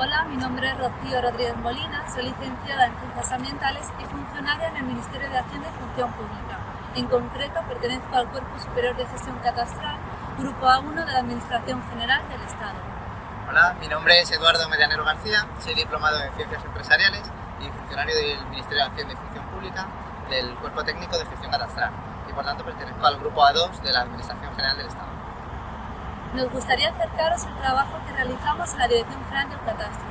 Hola, mi nombre es Rocío Rodríguez Molina, soy licenciada en Ciencias Ambientales y funcionaria en el Ministerio de Hacienda y Función Pública. En concreto, pertenezco al Cuerpo Superior de Gestión Catastral, Grupo A1 de la Administración General del Estado. Hola, mi nombre es Eduardo Medianero García, soy diplomado en Ciencias Empresariales y funcionario del Ministerio de Hacienda y Función Pública del Cuerpo Técnico de Gestión Catastral y por tanto pertenezco al Grupo A2 de la Administración General del Estado. Nos gustaría acercaros el trabajo que realizamos en la Dirección General del Catastro,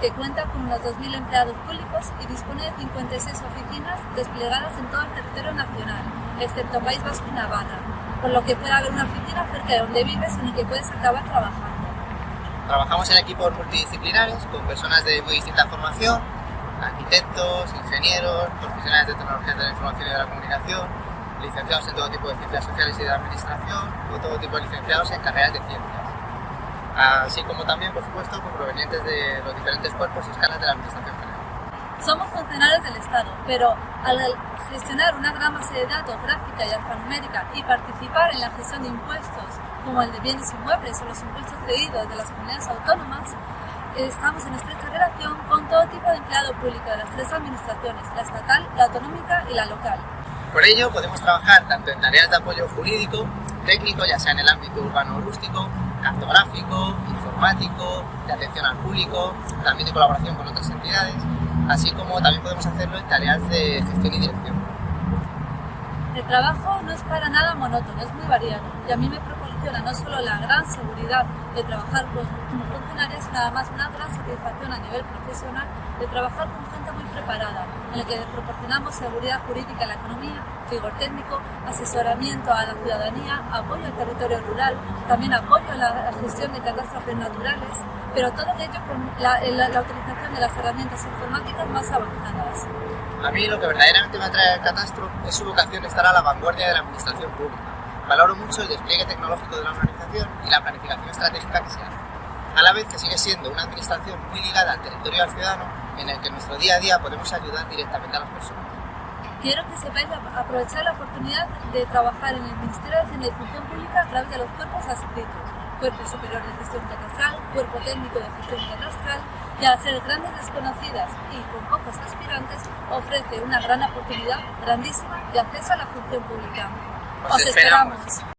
que cuenta con unos 2.000 empleados públicos y dispone de 56 oficinas desplegadas en todo el territorio nacional, excepto País Vasco y Navarra, por lo que puede haber una oficina cerca de donde vives en la que puedes acabar trabajando. Trabajamos en equipos multidisciplinares con personas de muy distinta formación, arquitectos, ingenieros, profesionales de tecnologías de la información y de la comunicación, licenciados en todo tipo de ciencias sociales y de administración o todo tipo de licenciados en carreras de ciencias. Así como también, por supuesto, provenientes de los diferentes cuerpos y escalas de la administración general. Somos funcionarios del Estado, pero al gestionar una gran base de datos gráfica y alfanumérica y participar en la gestión de impuestos como el de bienes inmuebles o los impuestos cedidos de las comunidades autónomas, estamos en estrecha relación con todo tipo de empleado público de las tres administraciones, la estatal, la autonómica y la local. Por ello, podemos trabajar tanto en tareas de apoyo jurídico, técnico, ya sea en el ámbito urbano o rústico, cartográfico, informático, de atención al público, también de colaboración con otras entidades, así como también podemos hacerlo en tareas de gestión y dirección. El trabajo no es para nada monótono, es muy variado y a mí me no solo la gran seguridad de trabajar como funcionaria, sino además una gran satisfacción a nivel profesional de trabajar con gente muy preparada, en la que proporcionamos seguridad jurídica a la economía, rigor técnico, asesoramiento a la ciudadanía, apoyo al territorio rural, también apoyo a la gestión de catástrofes naturales, pero todo ello con la, la, la utilización de las herramientas informáticas más avanzadas. A mí lo que verdaderamente me atrae al catastro es su vocación de estar a la vanguardia de la administración pública. Valoro mucho el despliegue tecnológico de la organización y la planificación estratégica que se hace, a la vez que sigue siendo una administración muy ligada al territorio y al ciudadano en el que en nuestro día a día podemos ayudar directamente a las personas. Quiero que sepáis aprovechar la oportunidad de trabajar en el Ministerio de Hacienda y Función Pública a través de los cuerpos adscritos, Cuerpo Superior de Gestión Catastral, Cuerpo Técnico de Gestión Catastral, y al ser grandes desconocidas y con pocos aspirantes, ofrece una gran oportunidad grandísima de acceso a la función pública. Os, esperamos.